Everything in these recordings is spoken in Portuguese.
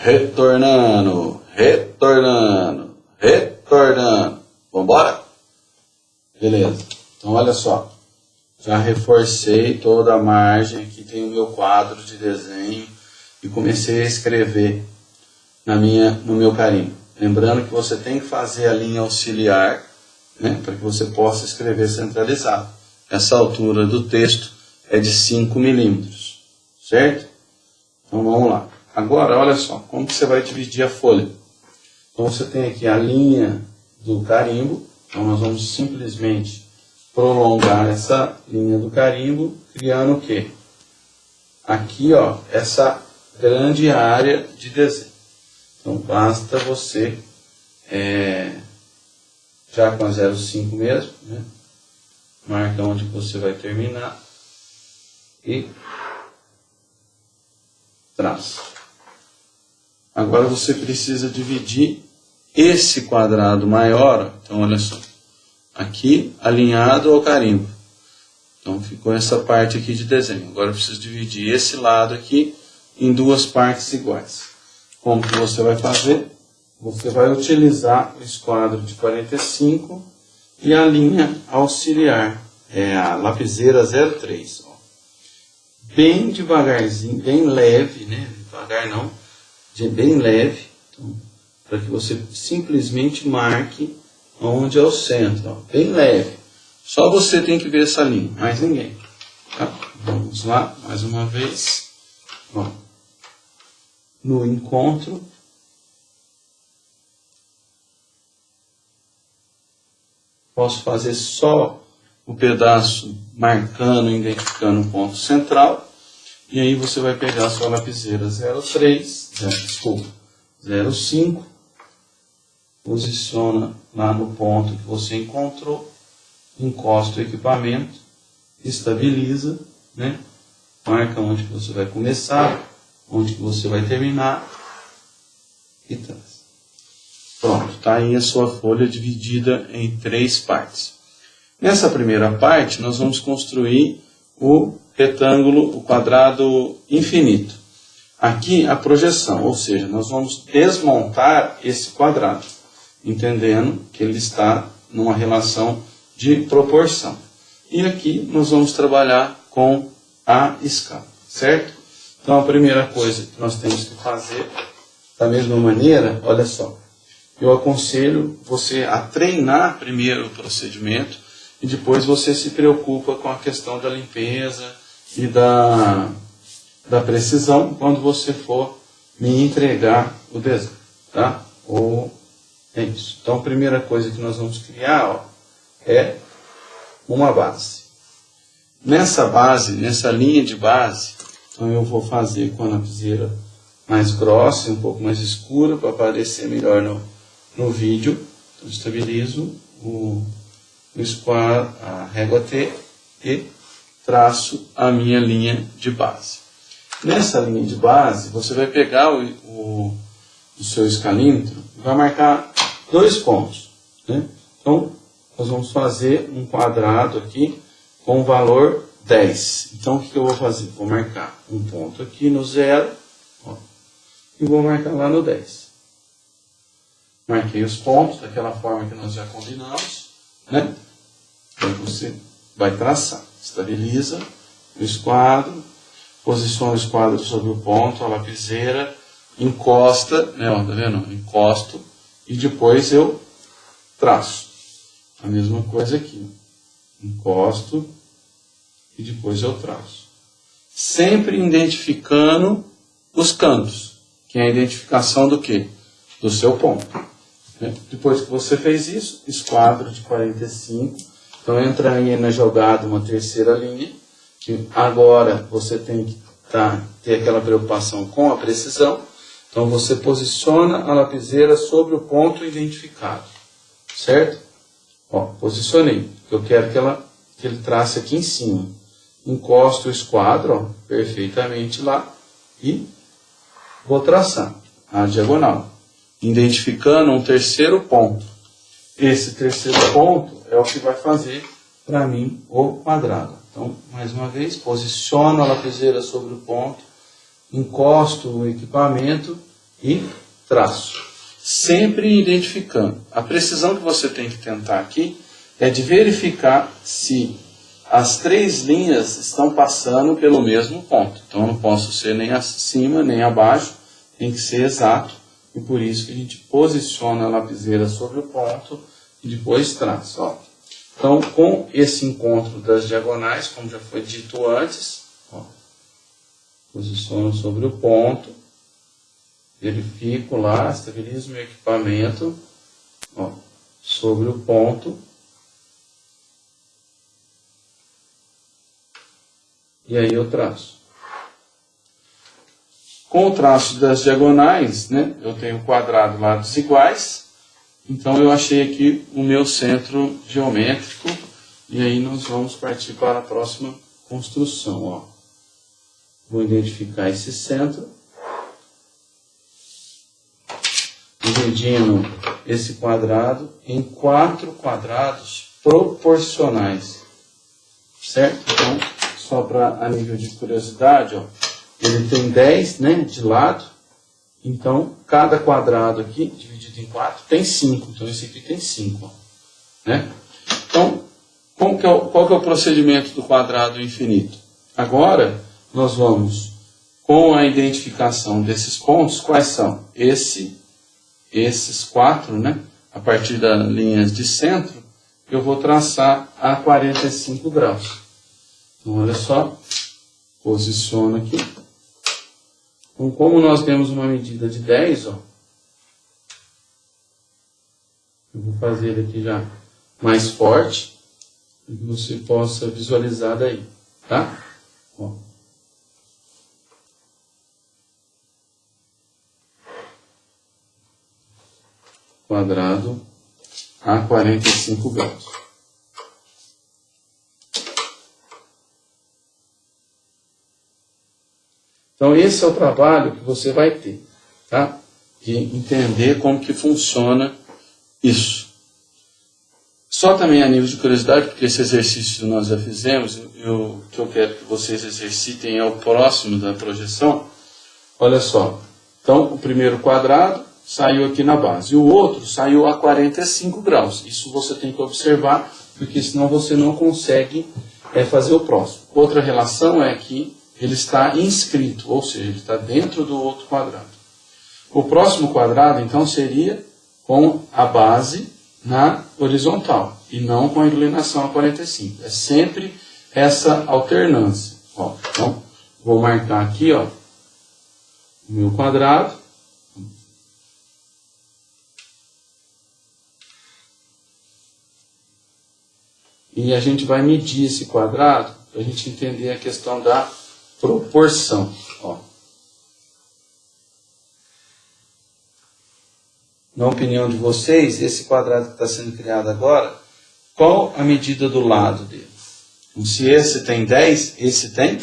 retornando, retornando, retornando. Vambora? Beleza. Então, olha só. Já reforcei toda a margem. Aqui tem o meu quadro de desenho. E comecei a escrever na minha, no meu carimbo. Lembrando que você tem que fazer a linha auxiliar né, para que você possa escrever centralizado. Essa altura do texto é de 5 milímetros, certo? Então vamos lá. Agora, olha só, como que você vai dividir a folha? Então você tem aqui a linha do carimbo, então nós vamos simplesmente prolongar essa linha do carimbo, criando o quê? Aqui, ó, essa grande área de desenho. Então basta você, é, já com a 0,5 mesmo, né? marca onde você vai terminar e traço. Agora você precisa dividir esse quadrado maior, então olha só, aqui alinhado ao carimbo. Então ficou essa parte aqui de desenho. Agora eu preciso dividir esse lado aqui em duas partes iguais. Como que você vai fazer? Você vai utilizar o esquadro de 45 e a linha auxiliar, é a lapiseira 03 bem devagarzinho, bem leve, né? Devagar não, de bem leve, então, para que você simplesmente marque onde é o centro, ó, bem leve. Só você tem que ver essa linha, mais ninguém. Tá? Vamos lá, mais uma vez. Ó. No encontro. Posso fazer só o pedaço marcando, identificando um ponto central. E aí você vai pegar a sua lapiseira 03, desculpa, 05, posiciona lá no ponto que você encontrou, encosta o equipamento, estabiliza, né? marca onde você vai começar, onde você vai terminar e traz. Pronto, está aí a sua folha dividida em três partes. Nessa primeira parte, nós vamos construir o retângulo, o quadrado infinito. Aqui a projeção, ou seja, nós vamos desmontar esse quadrado, entendendo que ele está numa relação de proporção. E aqui nós vamos trabalhar com a escala, certo? Então a primeira coisa que nós temos que fazer, da mesma maneira, olha só, eu aconselho você a treinar primeiro o procedimento, e depois você se preocupa com a questão da limpeza e da, da precisão quando você for me entregar o desenho, tá? Ou é isso. Então, a primeira coisa que nós vamos criar ó, é uma base. Nessa base, nessa linha de base, então eu vou fazer com a lapiseira mais grossa, um pouco mais escura, para aparecer melhor no, no vídeo. Então, estabilizo o o square, a régua T e traço a minha linha de base. Nessa linha de base, você vai pegar o, o, o seu escalímetro e vai marcar dois pontos. Né? Então, nós vamos fazer um quadrado aqui com o valor 10. Então, o que, eu vou fazer? Vou marcar um ponto aqui no zero ó, e vou marcar lá no 10. Marquei os pontos daquela forma que nós já combinamos. Né? Então você vai traçar, estabiliza o esquadro, posiciona o esquadro sobre o ponto, a lapiseira, encosta, né, ó, tá vendo? Encosto e depois eu traço. A mesma coisa aqui. Encosto e depois eu traço. Sempre identificando os cantos, que é a identificação do que? Do seu ponto. Né? Depois que você fez isso, esquadro de 45, então entra aí na jogada uma terceira linha, que agora você tem que tá, ter aquela preocupação com a precisão. Então você posiciona a lapiseira sobre o ponto identificado, certo? Ó, posicionei. Eu quero que, ela, que ele trace aqui em cima. Encosto o esquadro ó, perfeitamente lá e vou traçar a diagonal identificando um terceiro ponto. Esse terceiro ponto é o que vai fazer para mim o quadrado. Então, mais uma vez, posiciono a lapiseira sobre o ponto, encosto o equipamento e traço. Sempre identificando. A precisão que você tem que tentar aqui é de verificar se as três linhas estão passando pelo mesmo ponto. Então, não posso ser nem acima, nem abaixo, tem que ser exato. E por isso que a gente posiciona a lapiseira sobre o ponto e depois traça. Ó. Então, com esse encontro das diagonais, como já foi dito antes, ó, posiciono sobre o ponto, verifico lá, estabilizo meu equipamento ó, sobre o ponto e aí eu traço. Com o traço das diagonais, né, eu tenho quadrado lados iguais, então eu achei aqui o meu centro geométrico e aí nós vamos partir para a próxima construção. Ó. Vou identificar esse centro, dividindo esse quadrado em quatro quadrados proporcionais, certo? Então, só para a nível de curiosidade, ó, ele tem 10 né, de lado, então cada quadrado aqui, dividido em 4, tem 5. Então esse aqui tem 5. Né? Então, qual que, é o, qual que é o procedimento do quadrado infinito? Agora, nós vamos, com a identificação desses pontos, quais são? Esse, esses quatro, né? a partir das linhas de centro, eu vou traçar a 45 graus. Então, olha só, posiciono aqui. Então, como nós temos uma medida de 10, ó, eu vou fazer aqui já mais forte, para que você possa visualizar daí, tá? Ó. Quadrado a 45 graus. Então esse é o trabalho que você vai ter, tá? De entender como que funciona isso. Só também a nível de curiosidade, porque esse exercício nós já fizemos, o que eu quero que vocês exercitem é o próximo da projeção. Olha só, então o primeiro quadrado saiu aqui na base, o outro saiu a 45 graus. Isso você tem que observar, porque senão você não consegue é, fazer o próximo. Outra relação é que ele está inscrito, ou seja, ele está dentro do outro quadrado. O próximo quadrado, então, seria com a base na horizontal e não com a inclinação a 45. É sempre essa alternância. Ó, então, vou marcar aqui ó, o meu quadrado. E a gente vai medir esse quadrado para a gente entender a questão da proporção. Ó. Na opinião de vocês, esse quadrado que está sendo criado agora, qual a medida do lado dele? Então, se esse tem 10, esse tem?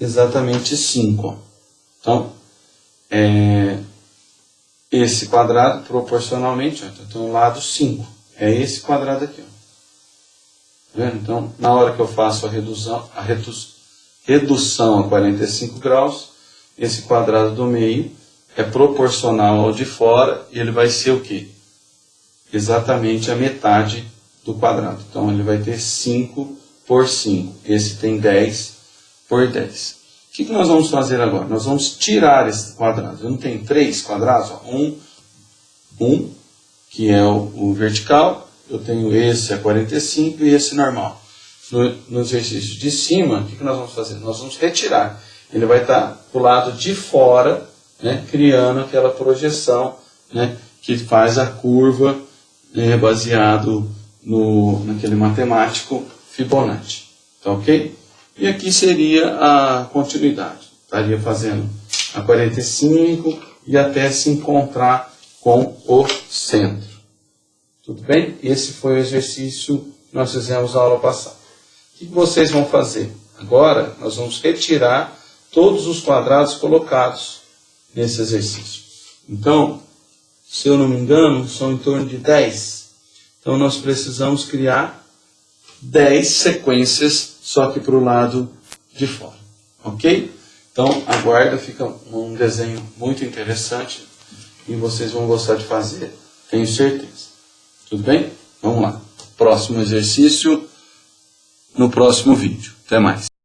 Exatamente 5. Então, é, esse quadrado, proporcionalmente, ó, então, tem um lado 5. É esse quadrado aqui. Ó. Então, na hora que eu faço a redução, a redução a 45 graus, esse quadrado do meio é proporcional ao de fora e ele vai ser o quê? Exatamente a metade do quadrado. Então, ele vai ter 5 por 5. Esse tem 10 por 10. O que, que nós vamos fazer agora? Nós vamos tirar esse quadrado. Eu não tenho três quadrados? Ó. Um, um, que é o, o vertical, eu tenho esse a 45 e esse normal. No, no exercício de cima, o que, que nós vamos fazer? Nós vamos retirar. Ele vai estar para o lado de fora, né, criando aquela projeção né, que faz a curva né, baseado no, naquele matemático Fibonacci. Tá ok? E aqui seria a continuidade. Estaria fazendo a 45 e até se encontrar com o centro. Tudo bem? Esse foi o exercício que nós fizemos na aula passada. O que vocês vão fazer? Agora, nós vamos retirar todos os quadrados colocados nesse exercício. Então, se eu não me engano, são em torno de 10. Então, nós precisamos criar 10 sequências, só que para o lado de fora. Ok? Então, aguarda, fica um desenho muito interessante e vocês vão gostar de fazer, tenho certeza. Tudo bem? Vamos lá. Próximo exercício no próximo vídeo. Até mais.